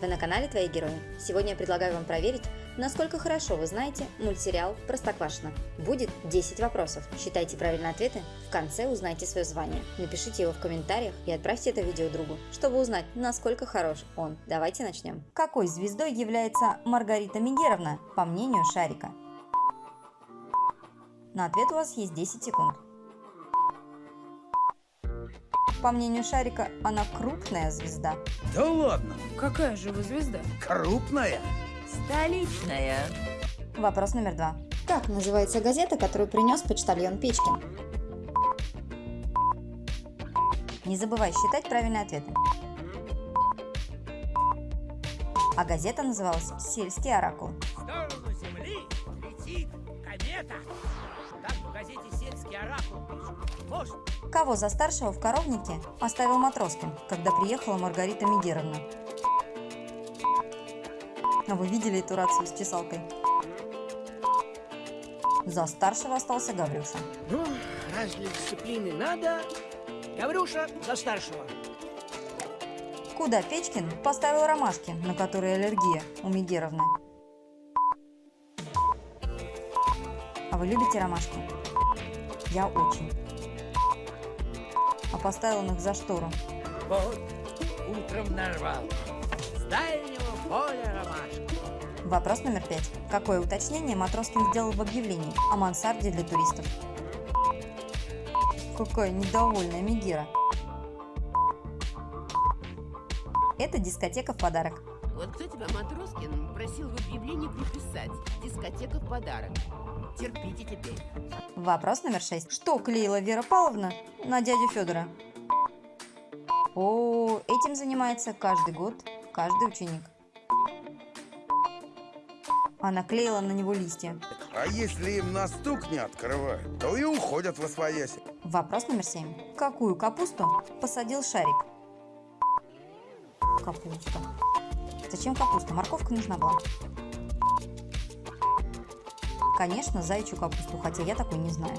Вы на канале Твои Герои. Сегодня я предлагаю вам проверить, насколько хорошо вы знаете мультсериал Простоквашино. Будет 10 вопросов. Считайте правильные ответы, в конце узнайте свое звание. Напишите его в комментариях и отправьте это видео другу, чтобы узнать, насколько хорош он. Давайте начнем. Какой звездой является Маргарита Мигеровна, по мнению Шарика? На ответ у вас есть 10 секунд. По мнению Шарика, она крупная звезда. Да ладно, Какая же вы звезда? крупная. Столичная. Вопрос номер два. Как называется газета, которую принес почтальон Печкин? Не забывай считать правильные ответы. А газета называлась «Сельский оракул». В сторону Земли летит комета. Кого за старшего в коровнике оставил Матроскин, когда приехала Маргарита Мигеровна? А вы видели эту рацию с чесалкой? За старшего остался Гаврюша. ну, раз для дисциплины надо, Гаврюша за старшего. Куда Печкин поставил ромашки, на которые аллергия у Мигеровны? А вы любите ромашки? Я очень. А поставил он их за штору. Вот, утром нарвал. С дальнего поля ромашка. Вопрос номер пять. Какое уточнение Матроскин сделал в объявлении о мансарде для туристов? Какая недовольная Мигера. Это дискотека в подарок. Вот кто тебя, Матроскин, просил в объявлении приписать «Дискотека в подарок». Терпите теперь. Вопрос номер шесть. Что клеила Вера Павловна на дядю Федора? О, этим занимается каждый год каждый ученик. Она клеила на него листья. А если им на стук не открывают, то и уходят во свояси. Вопрос номер семь. Какую капусту посадил Шарик? Капуста. Зачем капуста? Морковка нужна была. Конечно, заячью капусту, хотя я такой не знаю.